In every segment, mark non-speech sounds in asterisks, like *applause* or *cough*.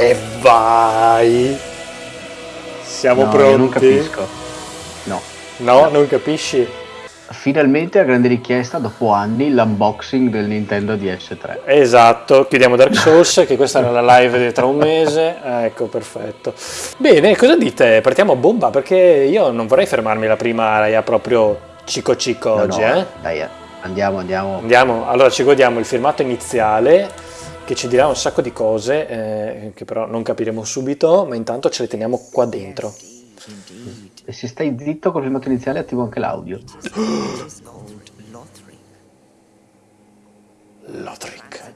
E vai! Siamo no, pronti? io non capisco. No. No, non capisci? Finalmente a grande richiesta, dopo anni, l'unboxing del Nintendo DS3. Esatto, chiudiamo Dark Souls, che questa era la live di tra un mese. *laughs* Ecco, perfetto. Bene, cosa dite? Partiamo a bomba, perché io non vorrei fermarmi la prima area proprio cico cico No, oggi, no, eh? Dai, andiamo, andiamo. Andiamo, allora ci godiamo il filmato iniziale che ci dirà un sacco di cose eh, che però non capiremo subito, ma intanto ce le teniamo qua dentro. E se stai zitto col filmato iniziale attivo anche l'audio. Lothric.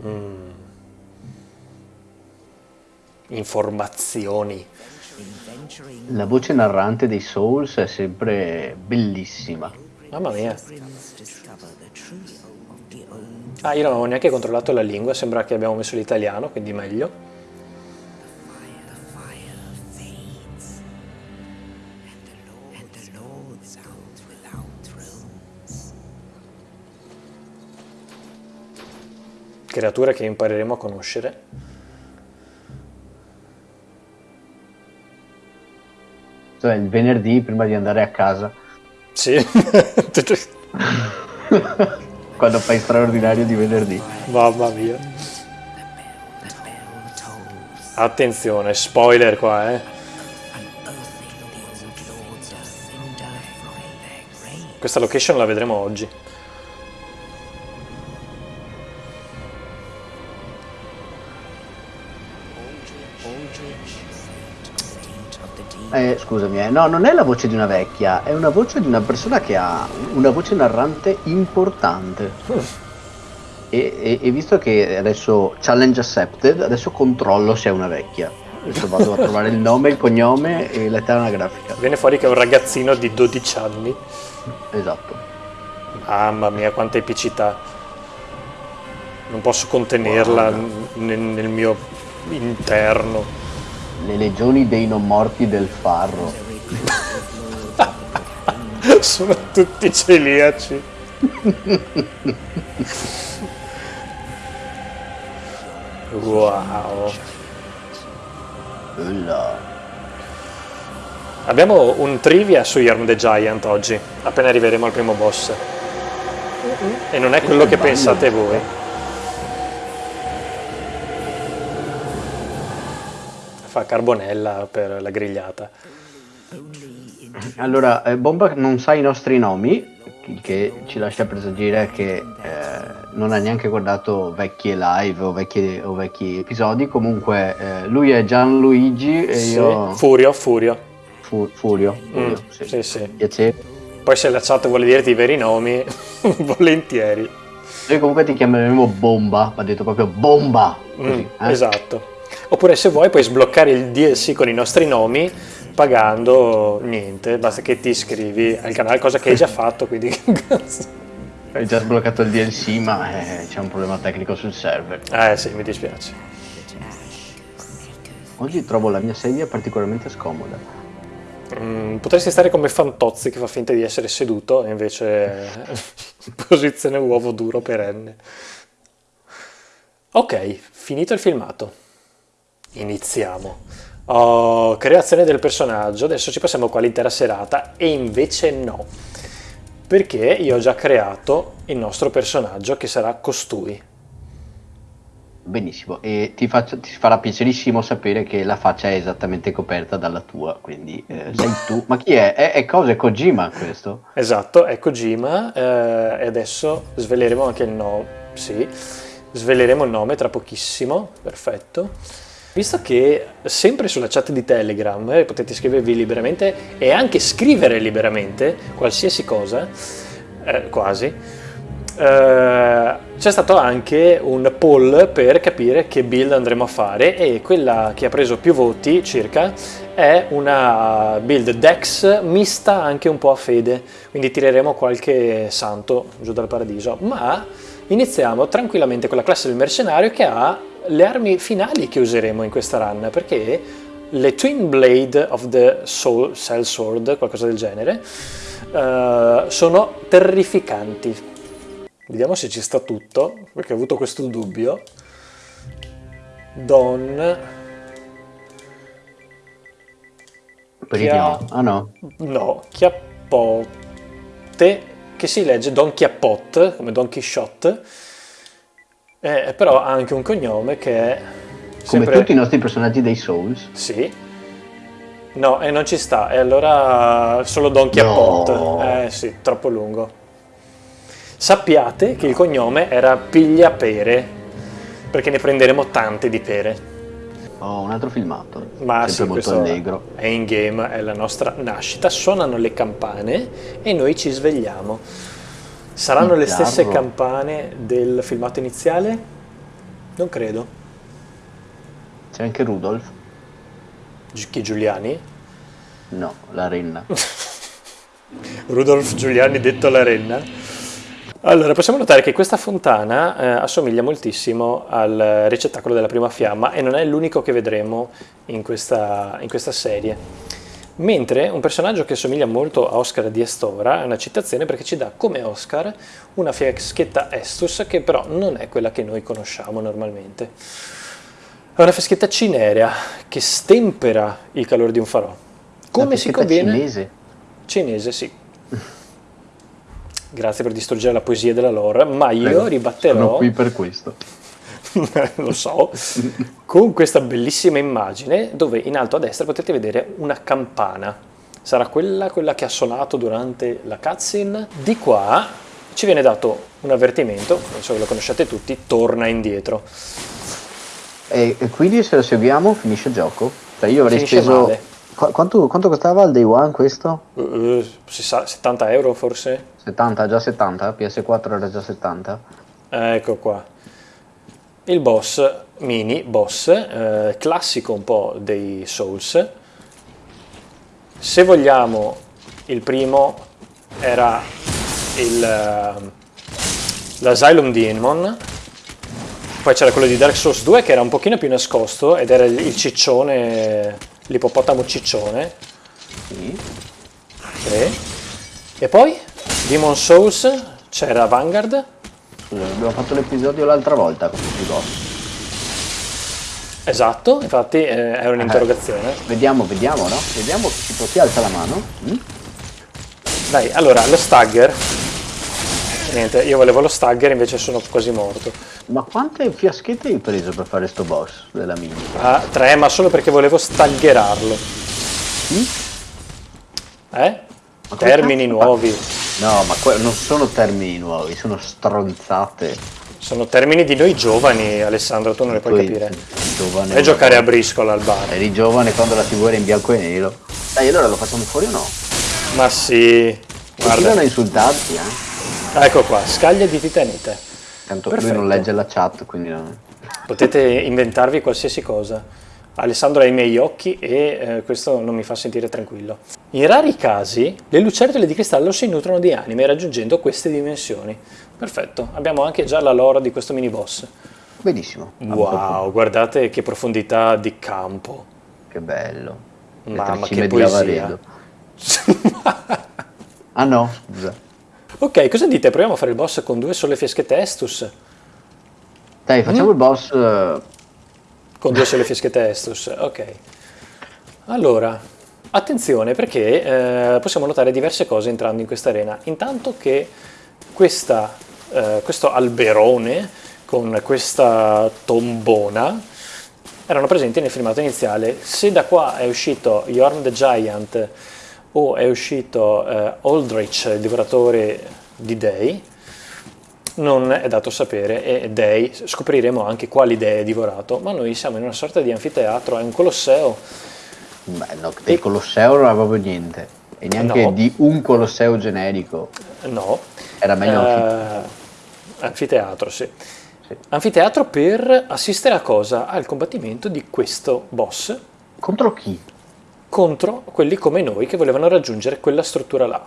converge. Informazioni. La voce narrante dei Souls è sempre bellissima. Mamma mia. Ah, io non avevo neanche controllato la lingua, sembra che abbiamo messo l'italiano, quindi meglio. Creature che impareremo a conoscere. Cioè il venerdì prima di andare a casa, Sì. *laughs* quando fai straordinario di venerdì. Mamma mia. Attenzione, spoiler qua, eh. Questa location la vedremo oggi. Eh, scusami, eh. no, non è la voce di una vecchia, è una voce di una persona che ha una voce narrante importante. E, e- e visto che adesso challenge accepted, adesso controllo se è una vecchia. Adesso vado a trovare il nome, il cognome e l'età anagrafica. Viene fuori che è un ragazzino di 12 anni. Esatto. Mamma mia, quanta epicità. Non posso contenerla nel, nel mio interno. Le legioni dei non morti del farro. *laughs* Sono tutti celiaci. Wow. Bella. Abbiamo un trivia su Yarm the Giant oggi, appena arriveremo al primo boss. E non è quello che pensate voi. Fa carbonella per la grigliata. Allora, eh, Bomba non sa i nostri nomi, il che ci lascia presagire che eh, non ha neanche guardato vecchie live o vecchi, o vecchi episodi. Comunque, eh, lui è Gianluigi e Sì. io Furio, Furio. Fu- Furio. Mm, Furio, sì. sì, sì. Piacere. Poi se la chat vuole dirti i veri nomi, *laughs* volentieri. Noi comunque ti chiameremo Bomba, va detto proprio Bomba. Così, Mm, eh? Esatto. Oppure se vuoi puoi sbloccare il DLC con i nostri nomi pagando niente, basta che ti iscrivi al canale, cosa che hai già fatto, quindi. *laughs* Hai già sbloccato il DLC, ma eh, c'è un problema tecnico sul server. Eh sì, mi dispiace. Oggi trovo la mia sedia particolarmente scomoda. Mm, potresti stare come Fantozzi che fa finta di essere seduto e invece *laughs* posizione uovo duro perenne. Ok, finito il filmato. Iniziamo. Oh, creazione del personaggio, adesso ci passiamo qua l'intera serata e invece no. Perché io ho già creato il nostro personaggio che sarà costui. Benissimo, e ti, faccio- ti farà piacerissimo sapere che la faccia è esattamente coperta dalla tua, quindi eh, sei tu. Ma chi è? È, è cosa? È Kojima questo? Esatto, è Kojima eh, e adesso sveleremo anche il nome. Sì, sveleremo il nome tra pochissimo, perfetto. Visto che sempre sulla chat di Telegram eh, potete scrivervi liberamente e anche scrivere liberamente qualsiasi cosa, eh, quasi, eh, c'è stato anche un poll per capire che build andremo a fare e quella che ha preso più voti circa è una build Dex mista anche un po' a fede, quindi tireremo qualche santo giù dal paradiso, ma iniziamo tranquillamente con la classe del mercenario che ha le armi finali che useremo in questa run, perché le Twin Blade of the Soul, Cell Sword, qualcosa del genere, eh, sono terrificanti. Vediamo se ci sta tutto, perché ho avuto questo dubbio. Don... Periodiamo. Ah no. No, Chiappotte, che si legge Don Chiappot, come Don Quixote, eh, però ha anche un cognome che è... Come sempre- tutti i nostri personaggi dei Souls. Sì. No, e non ci sta, e allora solo Don Chiappot. No. Eh sì, troppo lungo. Sappiate che il cognome era Pigliapere, perché ne prenderemo tante di pere. Oh, un altro filmato. Ma Sempre sì, molto allegro. è in game, è la nostra nascita. Suonano le campane e noi ci svegliamo. Saranno le stesse campane del filmato iniziale? Non credo. C'è anche Rudolf? Chi Giuliani? No, la renna. *laughs* Rudolf Giuliani detto la renna. Allora, possiamo notare che questa fontana eh, assomiglia moltissimo al ricettacolo della prima fiamma e non è l'unico che vedremo in questa, in questa serie. Mentre un personaggio che assomiglia molto a Oscar di Estora è una citazione perché ci dà come Oscar una fiaschetta Estus che però non è quella che noi conosciamo normalmente. È una fiaschetta cinerea che stempera il calore di un farò. Come si conviene? cinese. Cinese, sì. Grazie per distruggere la poesia della lore, ma io Prego, Sono ribatterò, qui per questo. *laughs* lo so, con questa bellissima immagine dove in alto a destra potete vedere una campana. Sarà quella, quella che ha suonato durante la cutscene. Di qua ci viene dato un avvertimento, non so che lo conosciate tutti, torna indietro. E, quindi se lo seguiamo finisce il gioco? Cioè io avrei Finisce speso... male. Qu- quanto, quanto costava il day one questo? Eh, si sa, 70 euro forse? 70, già 70? PS4 era già 70? Ecco qua. Il boss, mini boss, eh, classico un po' dei Souls. Se vogliamo, il primo era il, eh, l'Asylum Demon, poi c'era quello di Dark Souls 2 che era un pochino più nascosto ed era il, ciccione, l'ippopotamo ciccione. Sì. Sì. E poi Demon Souls c'era Vanguard, Scusa, abbiamo fatto l'episodio l'altra volta con tutti i boss. esatto, infatti eh, era un'interrogazione. Vediamo, vediamo, no? Vediamo tipo chi alza la mano. Mm? Dai, allora, lo stagger. Niente, io volevo lo stagger, invece sono quasi morto. Ma quante fiaschette hai preso per fare sto boss della mini? Ah, tre, ma solo perché volevo staggerarlo. Eh? Ma come Termini nuovi. No, ma non sono termini nuovi, sono stronzate. Sono termini di noi giovani, Alessandro, tu non le puoi Poi, capire. Giovane. A giocare a briscola al bar. Eri giovane quando la TV era in bianco e nero. Dai, allora lo facciamo fuori o no? Ma sì, Continuano a guarda. insultarti, eh? Ecco qua, scaglia di titanite. Tanto Perfetto. lui non legge la chat, quindi no. Potete inventarvi qualsiasi cosa. Alessandro ha i miei occhi e eh, questo non mi fa sentire tranquillo. In rari casi, le lucertole di cristallo si nutrono di anime raggiungendo queste dimensioni. Perfetto, abbiamo anche già la lore di questo mini boss. Benissimo. Wow, guardate che profondità di campo. Che bello. Mamma, che poesia. *laughs* Ah no, scusa. ok, cosa dite? Proviamo a fare il boss con due sole fieschette Estus? Dai, Mm. facciamo il boss. Con due sole fieschette Estus, ok. Allora, attenzione perché eh, possiamo notare diverse cose entrando in questa arena. Intanto che questa, eh, questo alberone con questa tombona erano presenti nel filmato iniziale. Se da qua è uscito Yorn the Giant o è uscito eh, Aldrich, il divoratore di dei, non è dato sapere e dei scopriremo anche quali dei è divorato, ma noi siamo in una sorta di anfiteatro, è un colosseo. Beh, no, del Colosseo non era proprio niente. E neanche No. di un Colosseo generico. No, Era meglio eh, anfiteatro, sì. Sì. Anfiteatro per assistere a cosa? Al combattimento di questo boss Contro chi? contro quelli come noi che volevano raggiungere quella struttura là.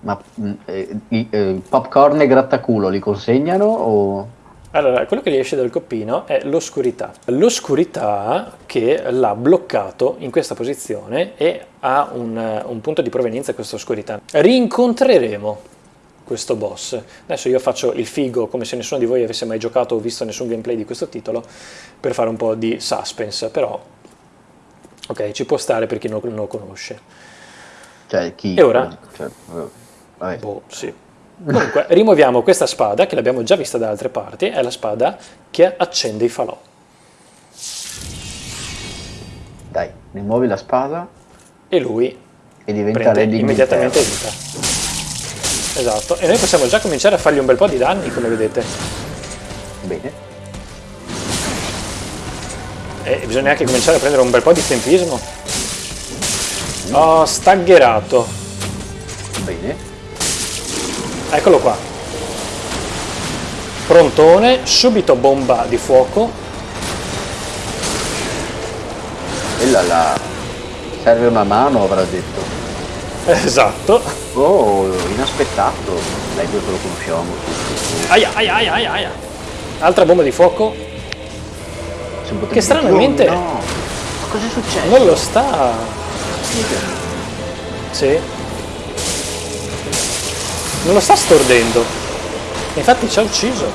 Ma mm, eh, eh, popcorn e grattaculo li consegnano o... Allora, quello che gli esce dal coppino è l'oscurità. L'oscurità che l'ha bloccato in questa posizione e ha un, un punto di provenienza questa oscurità. Rincontreremo questo boss. Adesso io faccio il figo come se nessuno di voi avesse mai giocato o visto nessun gameplay di questo titolo per fare un po' di suspense, però ok, ci può stare per chi non non lo conosce. Cioè, chi... E ora? Cioè, vabbè. Boh, sì. Comunque, rimuoviamo questa spada che l'abbiamo già vista da altre parti, è la spada che accende i falò. Dai, rimuovi la spada E lui e diventa Lady immediatamente vita. Esatto, e noi possiamo già cominciare a fargli un bel po' di danni, come vedete. Bene. E bisogna anche cominciare a prendere un bel po' di tempismo. Ho staggerato. Bene. Eccolo qua. Prontone, subito bomba di fuoco. E là là. Serve una mano, avrà detto. Esatto. Oh, inaspettato. Dai, questo lo conosciamo tutti. Aia, aia, aia, aia, aia. Altra bomba di fuoco. Che stranamente- no. Ma cosa è successo? Non lo sta. Sì. Non lo sta stordendo. Infatti ci ha ucciso.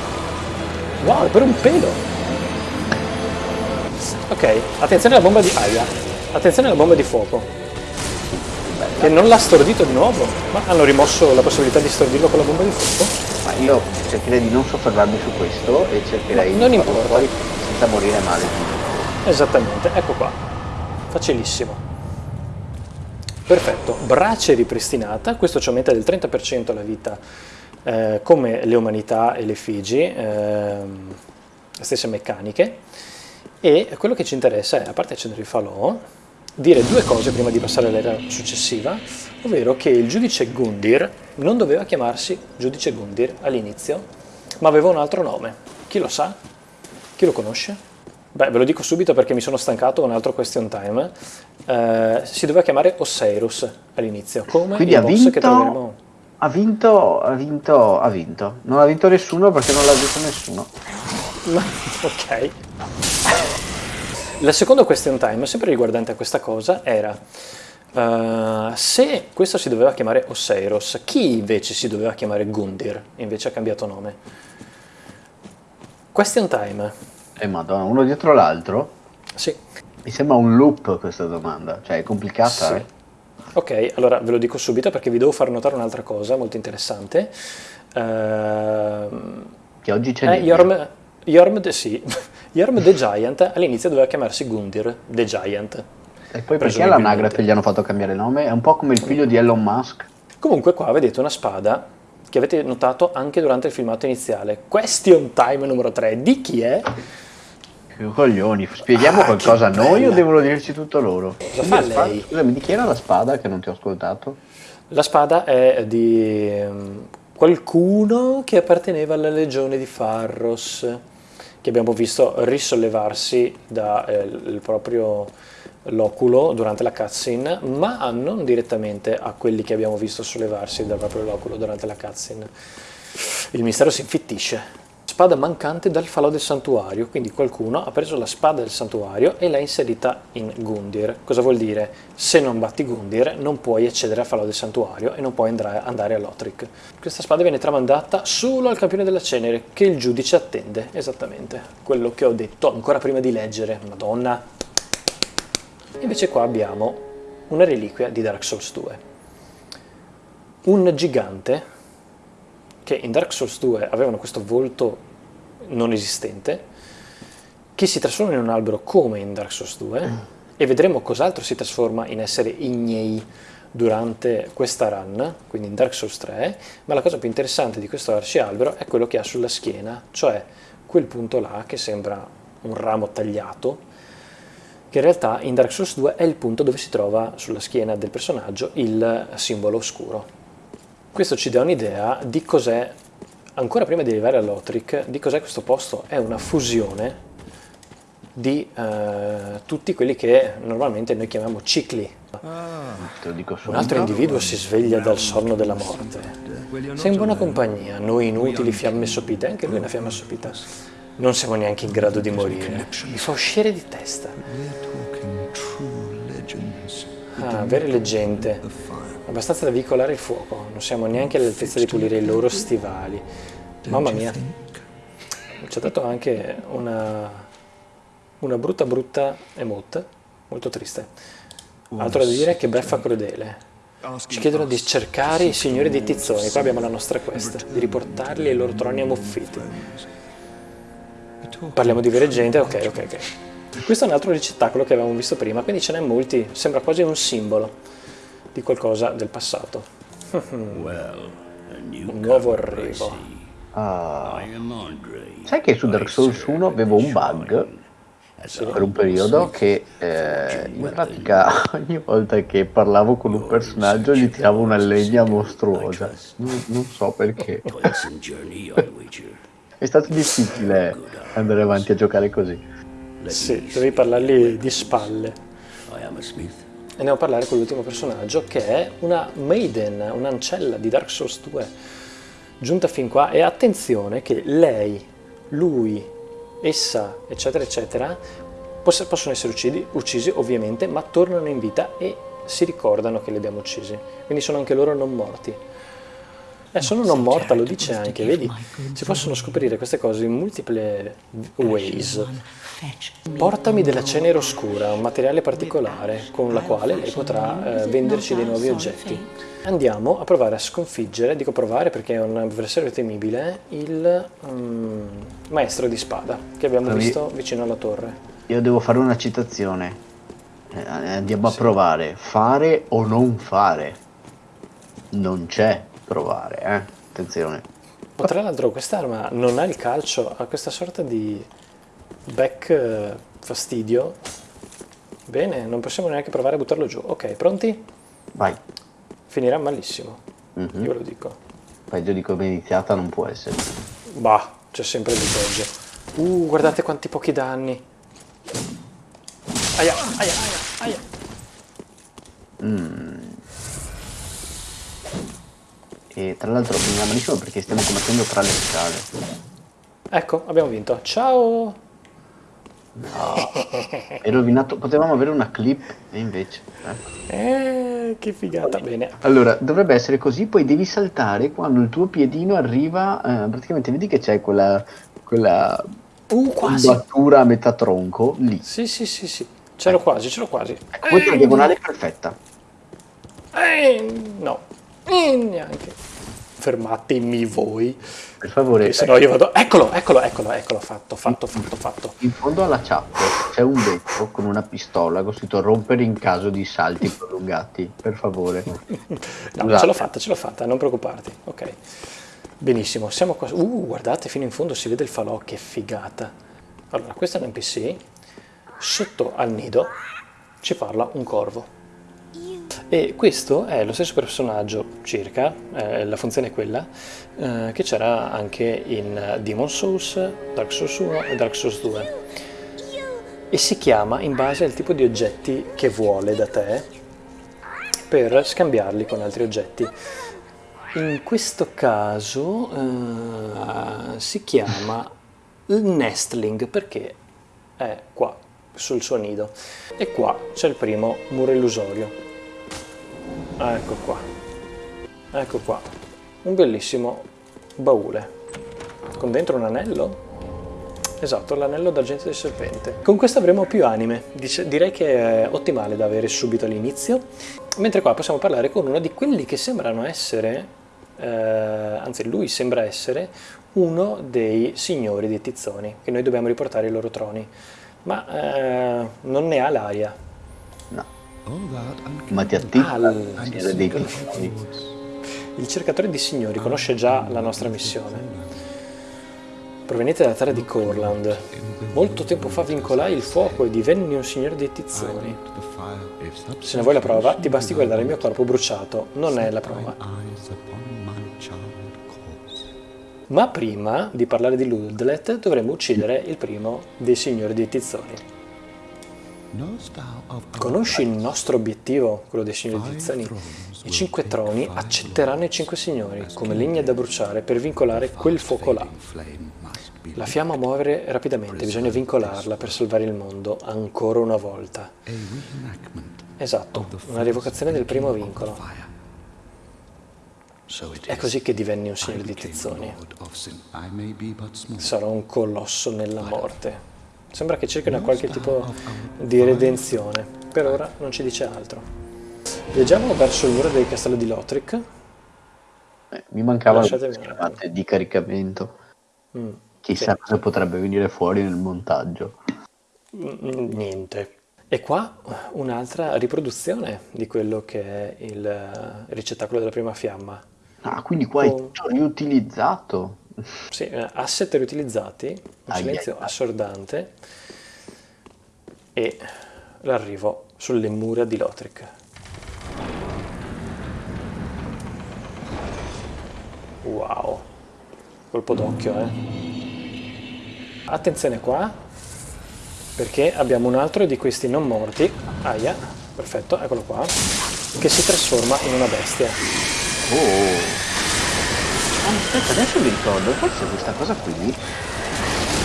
Wow, per un pelo. Ok, attenzione alla bomba di aia. Attenzione alla bomba di fuoco. Che non l'ha stordito di nuovo. Ma hanno rimosso la possibilità di stordirlo con la bomba di fuoco? Ma io cercherei di non soffermarmi su questo e cercherei No, non di farlo importa. fuori senza morire male. Esattamente, ecco qua. Facilissimo. Perfetto, brace ripristinata, questo ci aumenta del 30% la vita eh, come le umanità e le Figi, ehm, stesse meccaniche. E quello che ci interessa è, a parte accendere il falò, dire due cose prima di passare all'era successiva, ovvero che il giudice Gundir non doveva chiamarsi giudice Gundir all'inizio, ma aveva un altro nome. Chi lo sa? Chi lo conosce? Beh, ve lo dico subito perché mi sono stancato, un altro question time. Eh, si doveva chiamare Osiris all'inizio, come Quindi il ha boss vinto, che troveremo. ha vinto, ha vinto, ha vinto. Non ha vinto nessuno perché non l'ha detto nessuno. *laughs* ok. La seconda question time, sempre riguardante a questa cosa, era eh, se questo si doveva chiamare Osiris, chi invece si doveva chiamare Gundir, invece ha cambiato nome? Question time. Eh madonna, uno dietro l'altro? Sì. Mi sembra un loop questa domanda, cioè è complicata. Sì. eh? Ok, allora ve lo dico subito perché vi devo far notare un'altra cosa molto interessante. Ehm, Che oggi c'è eh. Yorm, Yorm, the, sì. *laughs* Yorm the Giant all'inizio doveva chiamarsi Gundir the Giant. E poi perché all'anagrafe gli hanno fatto cambiare nome? È un po' come il figlio di Elon Musk. Comunque qua vedete una spada che avete notato anche durante il filmato iniziale. Question time numero 3. Di chi è? Che coglioni, spieghiamo Ah, qualcosa a noi o devono dirci tutto loro? Cosa fa lei? Scusami, di chi era la spada che non ti ho ascoltato? La spada è di ehm, qualcuno che apparteneva alla legione di Farros, che abbiamo visto risollevarsi dal proprio loculo durante la cutscene, ma non direttamente a quelli che abbiamo visto sollevarsi dal proprio loculo durante la cutscene. Il mistero si infittisce. Spada mancante dal falò del santuario, quindi qualcuno ha preso la spada del santuario e l'ha inserita in Gundir. Cosa vuol dire? Se non batti Gundir non puoi accedere al falò del santuario e non puoi andare, andare a Lothric. Questa spada viene tramandata solo al campione della cenere, che il giudice attende, esattamente. Quello che ho detto ancora prima di leggere, madonna. Invece qua abbiamo una reliquia di Dark Souls 2. Un gigante che in Dark Souls 2 avevano questo volto non esistente, che si trasforma in un albero come in Dark Souls 2, e vedremo cos'altro si trasforma in essere ignei durante questa run, quindi in Dark Souls 3, ma la cosa più interessante di questo arcialbero è quello che ha sulla schiena, cioè quel punto là che sembra un ramo tagliato, che in realtà in Dark Souls 2 è il punto dove si trova sulla schiena del personaggio il simbolo oscuro. Questo ci dà un'idea di cos'è, ancora prima di arrivare a Lothric, di cos'è questo posto. È una fusione di eh, tutti quelli che normalmente noi chiamiamo cicli. Dico Un altro individuo si sveglia dal sonno della morte. Sei in buona compagnia, noi inutili fiamme sopite, anche lui è una fiamma sopita. Non siamo neanche in grado di morire. Mi fa uscire di testa. Ah, vere leggende. Abbastanza da veicolare il fuoco, non siamo neanche all'altezza di pulire i loro stivali. Mamma mia, ci ha dato anche una, una brutta brutta emote, molto triste. Altro da dire che beffa crudele. Ci chiedono di cercare i signori dei tizzoni, qua abbiamo la nostra quest, di riportarli ai loro troni ammuffiti. Parliamo di vera gente, ok, ok, ok. Questo è un altro ricettacolo che avevamo visto prima, quindi ce n'è molti, sembra quasi un simbolo di qualcosa del passato. *laughs* Un nuovo arrivo. Ah. Sai che su Dark Souls 1 avevo un bug per un periodo che eh, in pratica *laughs* ogni volta che parlavo con un personaggio gli tiravo una legna mostruosa. Non, non so perché. *laughs* È stato difficile andare avanti a giocare così. Sì, dovevi parlargli di spalle. Andiamo a parlare con l'ultimo personaggio che è una maiden, un'ancella di Dark Souls 2, giunta fin qua e attenzione che lei, lui, essa, eccetera, eccetera, poss- possono essere uccisi, uccisi ovviamente, ma tornano in vita e si ricordano che li abbiamo uccisi, quindi sono anche loro non morti. Eh, sono non morta, lo dice anche, vedi? Si possono scoprire queste cose in multiple ways. Portami della cenere oscura, un materiale particolare con la quale lei potrà eh, venderci dei nuovi oggetti. Andiamo a provare a sconfiggere, dico provare perché è un avversario temibile, il mm, maestro di spada che abbiamo Provi- visto vicino alla torre. Io devo fare una citazione. Eh, Andiamo a provare. Fare o non fare. Non c'è provare, eh. Attenzione. Ma tra l'altro quest'arma non ha il calcio, ha questa sorta di back eh, fastidio. Bene, non possiamo neanche provare a buttarlo giù. Ok, pronti? Vai. Finirà malissimo, Mhm. io ve lo dico. Peggio di come è iniziata non può essere. Bah, c'è sempre di peggio. Uh, guardate quanti pochi danni. Aia, aia, aia, aia. E tra l'altro mi malissimo perché stiamo combattendo tra le scale. Ecco, abbiamo vinto. Ciao! È rovinato. Potevamo avere una clip e invece. ecco. Eh, che figata, bene. Allora, dovrebbe essere così, poi devi saltare quando il tuo piedino arriva. eh, praticamente vedi che c'è quella. quella Uh, quasi. combattura a metà tronco lì. Sì, sì, sì, sì. C'ero quasi, c'ero quasi. Ecco, questa è la diagonale perfetta. Eh, no. Eh, neanche. Fermatemi voi. Per favore, Se no io vado... Eccolo, eccolo, eccolo, eccolo, fatto, fatto, fatto, fatto. in fondo alla chat c'è un vetro con una pistola con scritto rompere in caso di salti *laughs* prolungati. Per favore. No, Scusate. ce l'ho fatta, ce l'ho fatta, non preoccuparti. Ok. Benissimo, siamo qua. Uh, guardate, fino in fondo si vede il falò, che figata. Allora, questo è un NPC. Sotto al nido ci parla un corvo. E questo è lo stesso personaggio, circa, eh, la funzione è quella, eh, che c'era anche in Demon Souls, Dark Souls 1 e Dark Souls 2. E si chiama in base al tipo di oggetti che vuole da te per scambiarli con altri oggetti. In questo caso eh, si chiama nestling perché è qua sul suo nido e qua c'è il primo muro illusorio. Ah, ecco qua. Ecco qua. Un bellissimo baule con dentro un anello. Esatto, l'anello d'argento del serpente. Con questo avremo più anime. Dice- direi che è ottimale da avere subito all'inizio. Mentre qua possiamo parlare con uno di quelli che sembrano essere, eh, anzi lui sembra essere, uno dei signori dei tizzoni, che noi dobbiamo riportare ai loro troni. Ma eh, non ne ha l'aria. No. Ma ti attiva Ah, signora dei tizi. Il cercatore di signori conosce già la nostra missione. Proveniente dalla terra di Corland. Molto tempo fa vincolai il fuoco e divenni un signore dei tizzoni. Se ne vuoi la prova, ti basti guardare il mio corpo bruciato. Non è la prova. Ma prima di parlare di Ludlet dovremmo uccidere il primo dei signori dei tizzoni. Conosci il nostro obiettivo, quello dei signori tizzani? I cinque troni accetteranno i cinque signori come legna da bruciare per vincolare quel fuoco là. La fiamma muove rapidamente, bisogna vincolarla per salvare il mondo ancora una volta. Esatto, una rievocazione del primo vincolo. È così che divenni un signore di tizzoni. Sarò un colosso nella morte. Sembra che cerchino qualche tipo di redenzione. Per ora non ci dice altro. Viaggiamo verso il muro del castello di Lothric. Eh, mi mancava la di caricamento. Mm, Chissà cosa potrebbe venire fuori nel montaggio. mm, Niente. E qua un'altra riproduzione di quello che è il eh, ricettacolo della prima fiamma. Ah, quindi qua è Oh. tutto riutilizzato. Sì, eh, asset riutilizzati, un Ai, silenzio assordante e l'arrivo sulle mura di Lothric. Wow, colpo d'occhio, eh. Attenzione qua, perché abbiamo un altro di questi non morti, aia, perfetto, eccolo qua, che si trasforma in una bestia. Oh. Ah, aspetta, adesso mi ricordo, forse questa cosa qui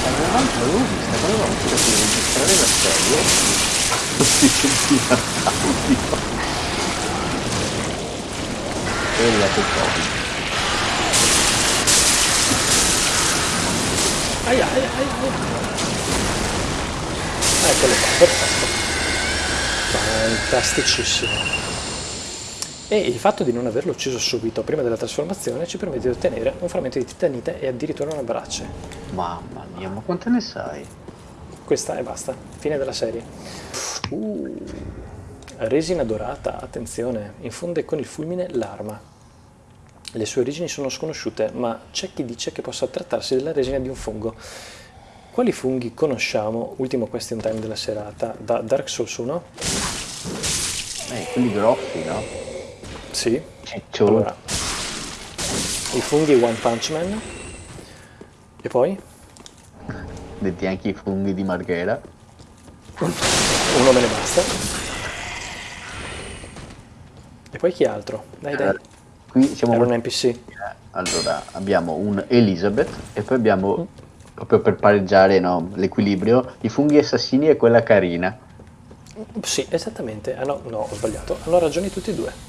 avevamo l'avevo vista quando avevamo finito di registrare la serie. Si sentiva l'audio. E il Covid. Aia, aia, aia. Eccolo qua, perfetto. Fantasticissimo. E il fatto di non averlo ucciso subito prima della trasformazione ci permette di ottenere un frammento di titanite e addirittura una brace. Mamma mia, ma quante ne sai? Questa e basta, fine della serie. Uh, resina dorata, attenzione, infonde con il fulmine l'arma. Le sue origini sono sconosciute, ma c'è chi dice che possa trattarsi della resina di un fungo. Quali funghi conosciamo, ultimo question time della serata, da Dark Souls 1? Eh, quelli grossi, no? Sì. Cicciolo. Allora, i funghi One Punch Man. E poi? Detti anche i funghi di Marghera. Uno me ne basta. E poi chi altro? Dai, dai. Eh, Qui siamo Era un NPC. Allora, abbiamo un Elizabeth e poi abbiamo, proprio per pareggiare no, l'equilibrio, i funghi assassini e quella carina. Sì, esattamente. Ah, no, no, ho sbagliato. Hanno ragione tutti e due.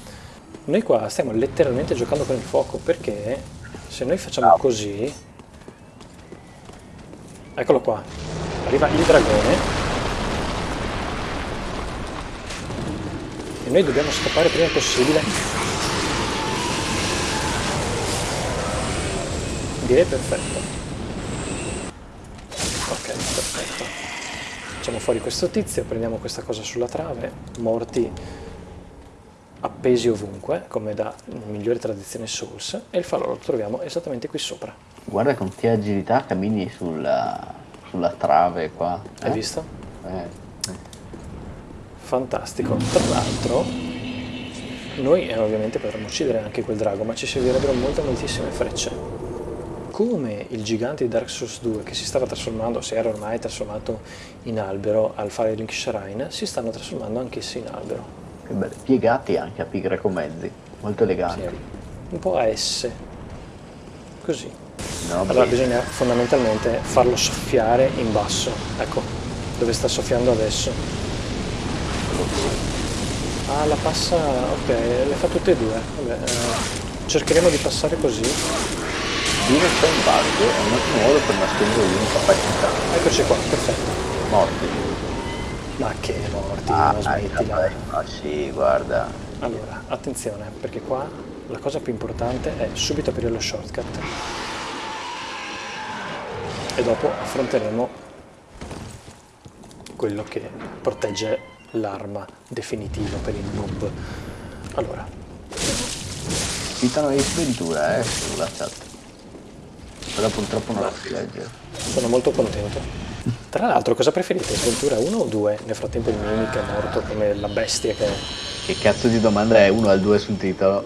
Noi qua stiamo letteralmente giocando con il fuoco perché se noi facciamo così... Eccolo qua. Arriva il dragone. E noi dobbiamo scappare prima possibile. Direi perfetto. Ok, perfetto. Facciamo fuori questo tizio, prendiamo questa cosa sulla trave, morti appesi ovunque, come da migliore tradizione Souls, e il falò lo troviamo esattamente qui sopra. Guarda con che agilità cammini sulla, sulla trave qua. Hai eh? visto? Eh. Fantastico. Tra l'altro, noi eh, ovviamente potremmo uccidere anche quel drago, ma ci servirebbero molte, moltissime frecce. Come il gigante di Dark Souls 2 che si stava trasformando, si era ormai trasformato in albero al Firelink Shrine, si stanno trasformando anch'essi in albero. Che belli. Piegati anche a pi greco mezzi. Molto eleganti. Sì, un po' a S. Così. No, Allora beh, bisogna fondamentalmente farlo soffiare in basso. Ecco, dove sta soffiando adesso. Ah, la passa... ok, le fa tutte e due. Vabbè, eh, cercheremo di passare così. Qui non c'è un bug, è un ottimo modo per nascondere l'incapacità. Eccoci qua, perfetto. Morti. Ma che morti, Ah, non dai, smettila. vabbè. Ah sì, guarda. Allora, attenzione, perché qua la cosa più importante è subito aprire lo shortcut. E dopo affronteremo quello che protegge l'arma definitiva per il noob. Allora, Citano le sventura, eh, sulla chat. Però purtroppo non la si legge. sono molto contento. Tra l'altro, cosa preferite? Sventura 1 o 2? Nel frattempo il Mimic è morto come la bestia che è. Che cazzo di domanda è 1 al 2 sul titolo?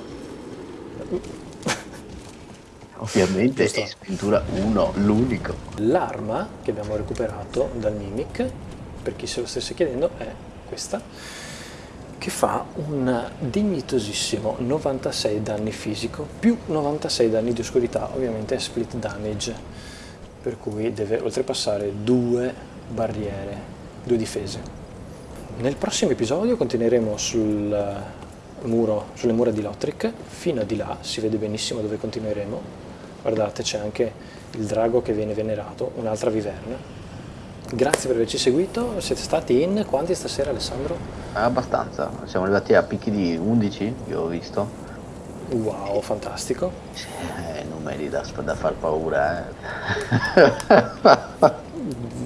*laughs* Ovviamente è sventura 1, l'unico. L'arma che abbiamo recuperato dal Mimic, per chi se lo stesse chiedendo, è questa, che fa un dignitosissimo 96 danni fisico più 96 danni di oscurità, ovviamente è split damage, per cui deve oltrepassare due barriere, due difese. Nel prossimo episodio continueremo sul muro, sulle mura di Lothric, fino a di là, si vede benissimo dove continueremo. Guardate, c'è anche il drago che viene venerato, un'altra viverna. Grazie per averci seguito, siete stati in quanti stasera Alessandro? Abbastanza, siamo arrivati a picchi di 11, io ho visto. Wow, fantastico. Eh, numeri da, da far paura, eh.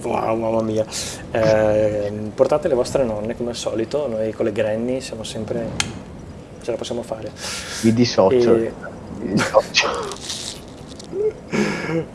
Wow, mamma mia. Eh, portate le vostre nonne come al solito, noi con le granny siamo sempre... ce la possiamo fare. Mi dissocio. E- Mi dissocio. *laughs*